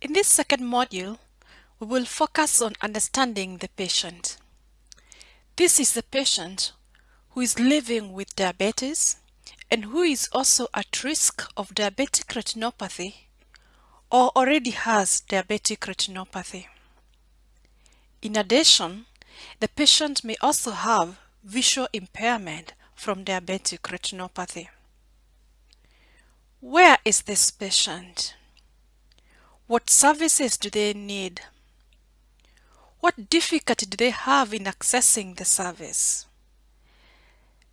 In this second module, we will focus on understanding the patient. This is the patient who is living with diabetes and who is also at risk of diabetic retinopathy or already has diabetic retinopathy. In addition, the patient may also have visual impairment from diabetic retinopathy. Where is this patient? What services do they need? What difficulty do they have in accessing the service?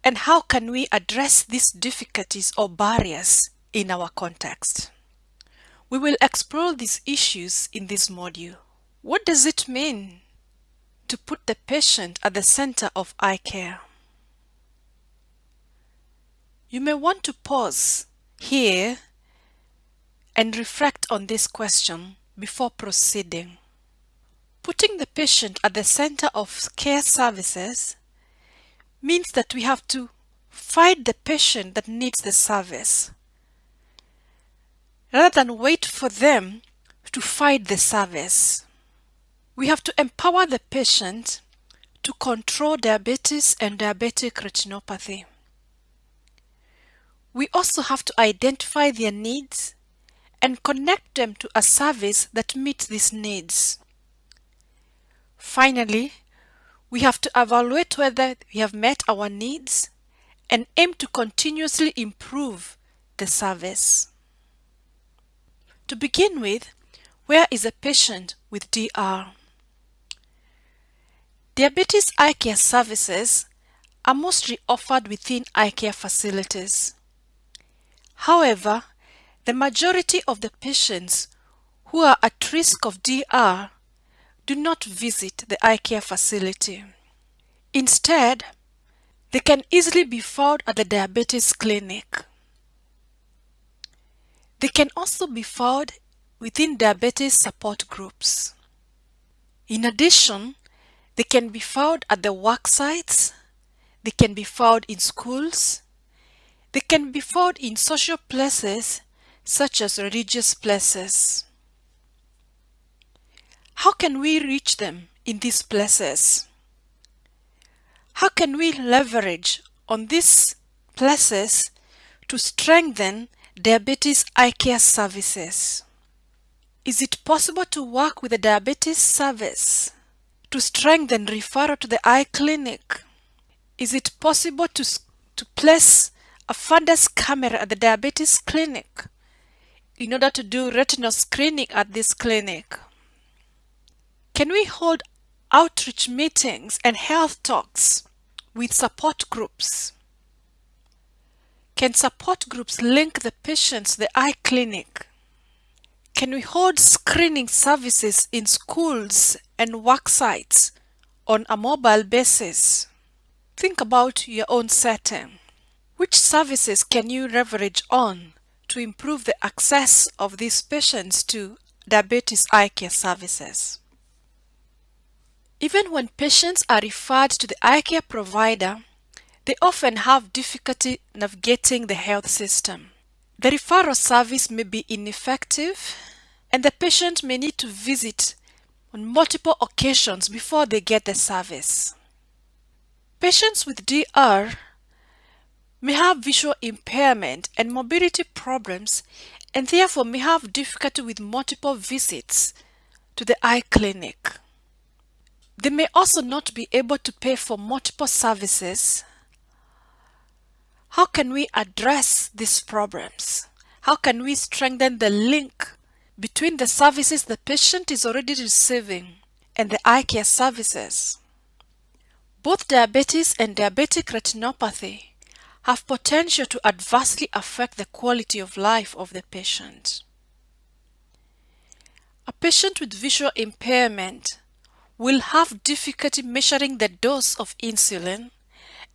And how can we address these difficulties or barriers in our context? We will explore these issues in this module. What does it mean to put the patient at the center of eye care? You may want to pause here and reflect on this question before proceeding. Putting the patient at the center of care services means that we have to find the patient that needs the service rather than wait for them to find the service. We have to empower the patient to control diabetes and diabetic retinopathy. We also have to identify their needs and connect them to a service that meets these needs. Finally, we have to evaluate whether we have met our needs and aim to continuously improve the service. To begin with, where is a patient with DR? Diabetes eye care services are mostly offered within eye care facilities. However, the majority of the patients who are at risk of DR do not visit the eye care facility. Instead, they can easily be found at the diabetes clinic. They can also be found within diabetes support groups. In addition, they can be found at the work sites, they can be found in schools, they can be found in social places such as religious places. How can we reach them in these places? How can we leverage on these places to strengthen diabetes eye care services? Is it possible to work with the diabetes service to strengthen referral to the eye clinic? Is it possible to, to place a fundus camera at the diabetes clinic in order to do retinal screening at this clinic? Can we hold outreach meetings and health talks with support groups? Can support groups link the patients to the eye clinic? Can we hold screening services in schools and work sites on a mobile basis? Think about your own setting. Which services can you leverage on to improve the access of these patients to diabetes eye care services? Even when patients are referred to the eye care provider, they often have difficulty navigating the health system. The referral service may be ineffective and the patient may need to visit on multiple occasions before they get the service. Patients with DR may have visual impairment and mobility problems and therefore may have difficulty with multiple visits to the eye clinic. They may also not be able to pay for multiple services. How can we address these problems? How can we strengthen the link between the services the patient is already receiving and the eye care services? Both diabetes and diabetic retinopathy have potential to adversely affect the quality of life of the patient. A patient with visual impairment will have difficulty measuring the dose of insulin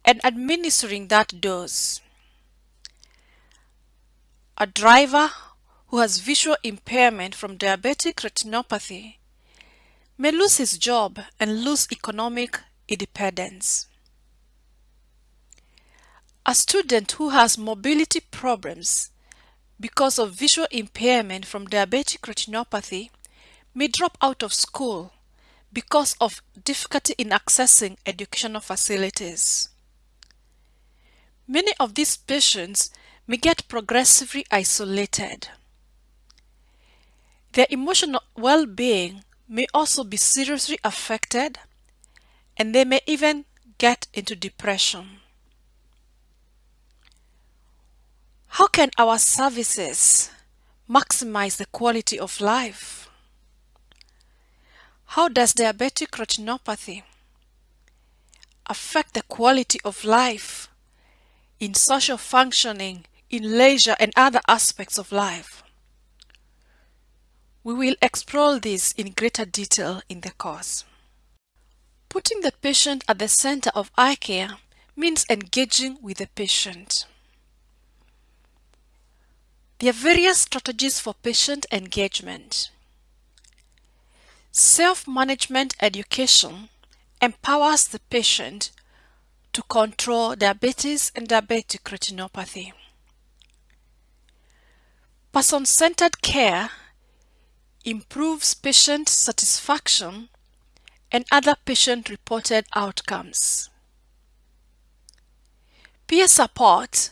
and administering that dose. A driver who has visual impairment from diabetic retinopathy may lose his job and lose economic independence. A student who has mobility problems because of visual impairment from diabetic retinopathy may drop out of school because of difficulty in accessing educational facilities. Many of these patients may get progressively isolated. Their emotional well-being may also be seriously affected and they may even get into depression. How can our services maximize the quality of life? How does diabetic retinopathy affect the quality of life in social functioning, in leisure and other aspects of life? We will explore this in greater detail in the course. Putting the patient at the center of eye care means engaging with the patient. There are various strategies for patient engagement. Self-management education empowers the patient to control diabetes and diabetic retinopathy. Person-centered care improves patient satisfaction and other patient-reported outcomes. Peer support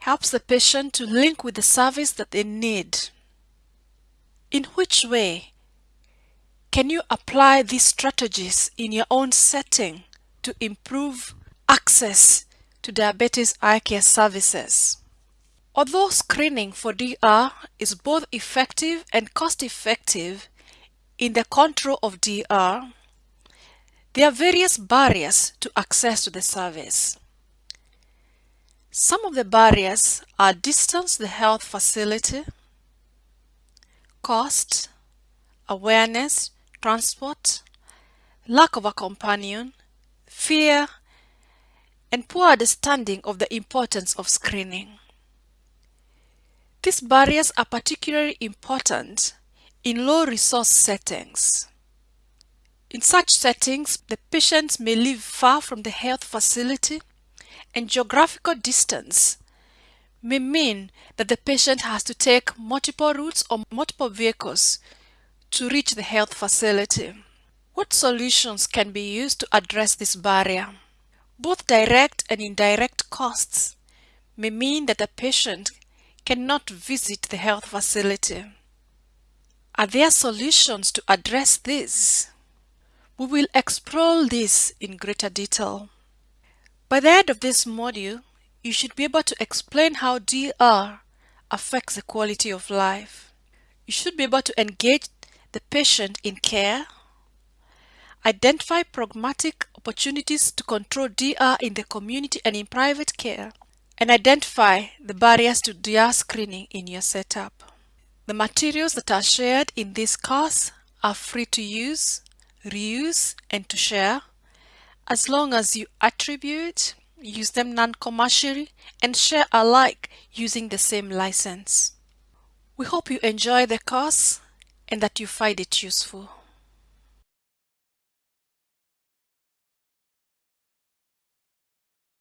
helps the patient to link with the service that they need. In which way can you apply these strategies in your own setting to improve access to diabetes eye care services? Although screening for DR is both effective and cost-effective in the control of DR, there are various barriers to access to the service. Some of the barriers are distance the health facility, cost, awareness, transport, lack of a companion, fear, and poor understanding of the importance of screening. These barriers are particularly important in low-resource settings. In such settings, the patients may live far from the health facility and geographical distance may mean that the patient has to take multiple routes or multiple vehicles to reach the health facility. What solutions can be used to address this barrier? Both direct and indirect costs may mean that the patient cannot visit the health facility. Are there solutions to address this? We will explore this in greater detail. By the end of this module, you should be able to explain how DR affects the quality of life. You should be able to engage the patient in care, identify pragmatic opportunities to control DR in the community and in private care, and identify the barriers to DR screening in your setup. The materials that are shared in this course are free to use, reuse, and to share as long as you attribute, use them non-commercially, and share alike using the same license. We hope you enjoy the course and that you find it useful.